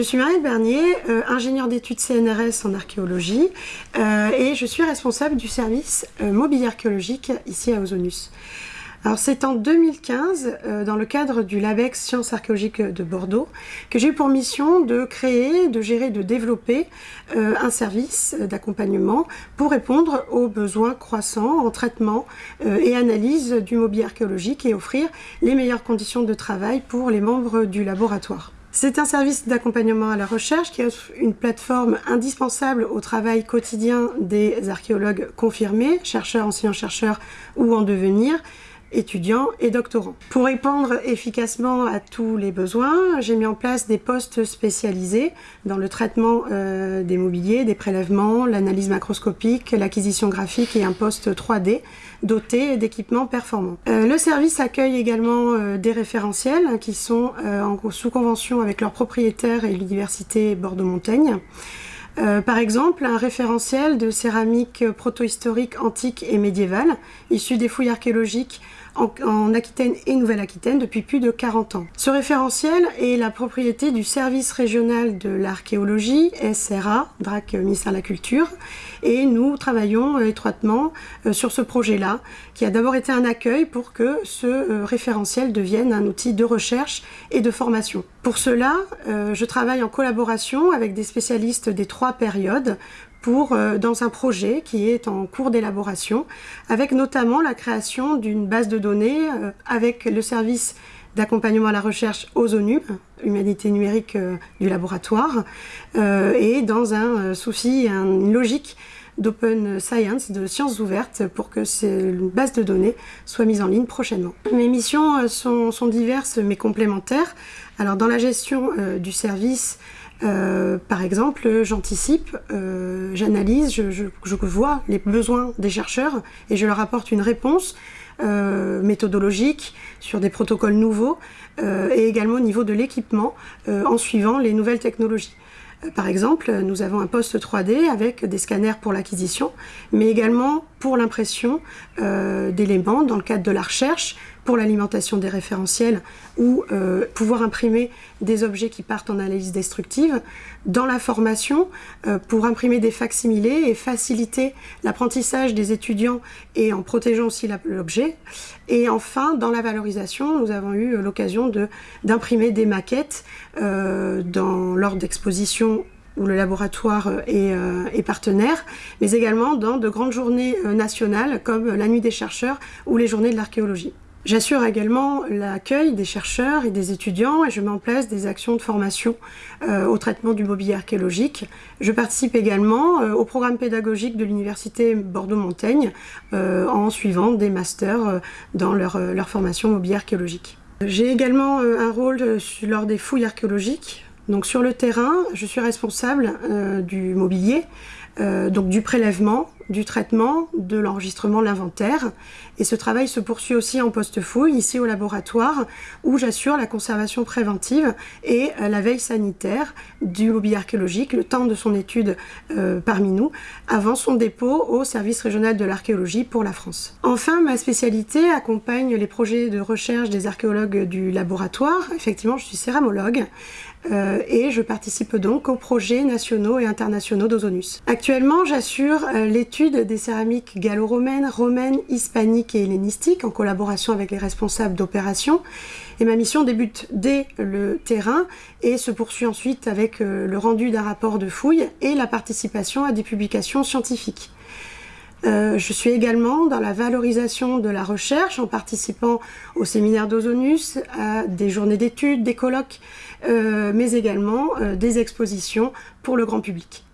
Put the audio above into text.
suis Marielle Bernier, euh, ingénieure d'études CNRS en archéologie euh, et je suis responsable du service euh, mobile archéologique ici à Ozonus. Alors c'est en 2015, dans le cadre du LABEX Sciences archéologiques de Bordeaux, que j'ai eu pour mission de créer, de gérer, de développer un service d'accompagnement pour répondre aux besoins croissants en traitement et analyse du mobilier archéologique et offrir les meilleures conditions de travail pour les membres du laboratoire. C'est un service d'accompagnement à la recherche qui offre une plateforme indispensable au travail quotidien des archéologues confirmés, chercheurs, enseignants-chercheurs ou en devenir, étudiants et doctorants. Pour répondre efficacement à tous les besoins, j'ai mis en place des postes spécialisés dans le traitement euh, des mobiliers, des prélèvements, l'analyse macroscopique, l'acquisition graphique et un poste 3D doté d'équipements performants. Euh, le service accueille également euh, des référentiels qui sont sous convention avec leurs propriétaires et l'université Bordeaux-Montaigne. par exemple, un référentiel de céramique protohistorique antique et médiévale, issu des fouilles archéologiques en, Aquitaine et Nouvelle-Aquitaine depuis plus de 40 ans. Ce référentiel est la propriété du service régional de l'archéologie, SRA, DRAC ministère de la Culture, et nous travaillons euh, étroitement euh, sur ce projet-là, qui a d'abord été un accueil pour que ce euh, référentiel devienne un outil de recherche et de formation. Pour cela, je travaille en collaboration avec des spécialistes des trois périodes euh, dans un projet qui est en cours d'élaboration, avec notamment la création d'une base de données euh, avec le service d'accompagnement à la recherche OZONU, Humanité numérique euh, du laboratoire, et dans un souci, une logique d'open science, de sciences ouvertes, pour que cette base de données soit mise en ligne prochainement. Mes missions sont diverses mais complémentaires. Alors dans la gestion du service, euh, par exemple, j'anticipe, euh, j'analyse, je, vois les besoins des chercheurs et je leur apporte une réponse euh, méthodologique sur des protocoles nouveaux et également au niveau de l'équipement en suivant les nouvelles technologies. Par exemple, nous avons un poste 3D avec des scanners pour l'acquisition, mais également pour l'impression d'éléments dans le cadre de la recherche, pour l'alimentation des référentiels ou euh, pouvoir imprimer des objets qui partent en analyse destructive, dans la formation euh, pour imprimer des facsimilés et faciliter l'apprentissage des étudiants et en protégeant aussi l'objet. Et enfin, dans la valorisation, nous avons eu l'occasion d'imprimer des maquettes euh, dans, lors d'expositions où le laboratoire est, est, partenaire, mais également dans de grandes journées nationales comme la Nuit des chercheurs ou les Journées de l'archéologie. J'assure également l'accueil des chercheurs et des étudiants et je mets en place des actions de formation euh, au traitement du mobilier archéologique. Je participe également euh, au programme pédagogique de l'université Bordeaux-Montaigne euh, en suivant des masters dans leur, leur, formation mobilier archéologique. J'ai également un rôle lors des fouilles archéologiques. Donc sur le terrain, je suis responsable du mobilier, donc du prélèvement, du traitement, de l'enregistrement, l'inventaire. Et ce travail se poursuit aussi en post-fouille, ici au laboratoire, où j'assure la conservation préventive et euh, la veille sanitaire du mobilier archéologique, le temps de son étude euh, parmi nous, avant son dépôt au service régional de l'archéologie pour la France. Enfin, ma spécialité accompagne les projets de recherche des archéologues du laboratoire. Effectivement, je suis céramologue. Euh, et je participe donc aux projets nationaux et internationaux d'Ozonus. Actuellement, j'assure l'étude des céramiques gallo-romaines, romaines, hispaniques et hellénistiques en collaboration avec les responsables d'opérations. Et ma mission débute dès le terrain et se poursuit ensuite avec euh, le rendu d'un rapport de fouille et la participation à des publications scientifiques. Euh, je suis également dans la valorisation de la recherche en participant au séminaire d'Ozonus, à des journées d'études, des colloques, euh, mais également des expositions pour le grand public.